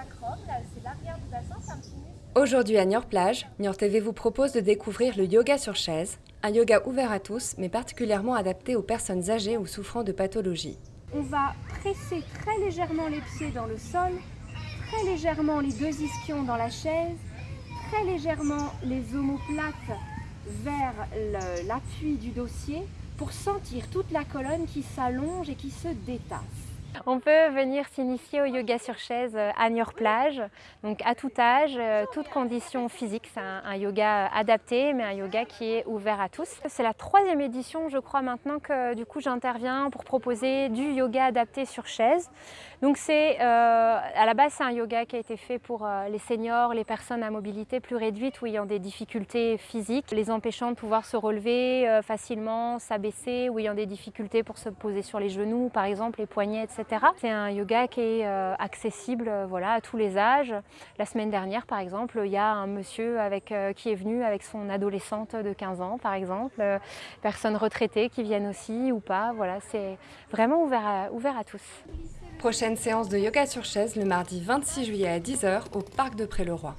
sacrum, là c'est l'arrière du bassin, c'est un petit muscle. Aujourd'hui à Niort Plage, Niort TV vous propose de découvrir le yoga sur chaise, un yoga ouvert à tous mais particulièrement adapté aux personnes âgées ou souffrant de pathologies. On va presser très légèrement les pieds dans le sol, très légèrement les deux ischions dans la chaise, très légèrement les omoplates vers l'appui du dossier pour sentir toute la colonne qui s'allonge et qui se détasse. On peut venir s'initier au yoga sur chaise euh, à Niort Plage, donc à tout âge, euh, toutes conditions physiques. C'est un, yoga adapté, mais un yoga qui est ouvert à tous. C'est la troisième édition, je crois maintenant que du coup j'interviens pour proposer du yoga adapté sur chaise. Donc c'est euh, à la base c'est un yoga qui a été fait pour les seniors, les personnes à mobilité plus réduite ou ayant des difficultés physiques, les empêchant de pouvoir se relever facilement, s'abaisser ou ayant des difficultés pour se poser sur les genoux, par exemple les poignets, etc. C'est un yoga qui est euh, accessible euh, voilà, à tous les âges. La semaine dernière, par exemple, il y a un monsieur avec, euh, qui est venu avec son adolescente de 15 ans, par exemple, personnes retraitées qui viennent aussi ou pas. Voilà, c'est vraiment ouvert à, ouvert à tous. Séance de yoga sur chaise le mardi 26 juillet à 10h au Parc de Pré-le-Roi.